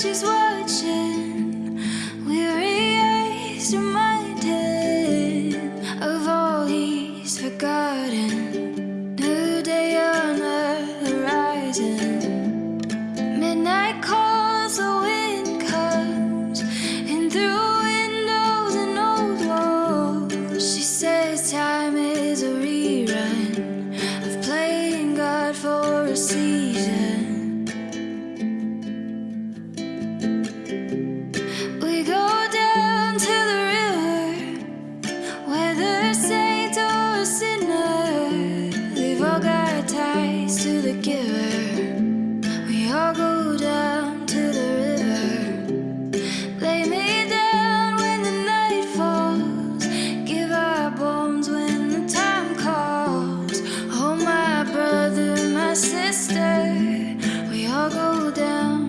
she's watching. weary eyes erased, reminded of all he's forgotten. New day on the horizon. Midnight calls, the wind comes in through windows and old walls. She says time is a rerun of playing God for a season. Saint or sinner, we've all got ties to the giver. We all go down to the river. Lay me down when the night falls. Give our bones when the time calls. Oh, my brother, my sister, we all go down.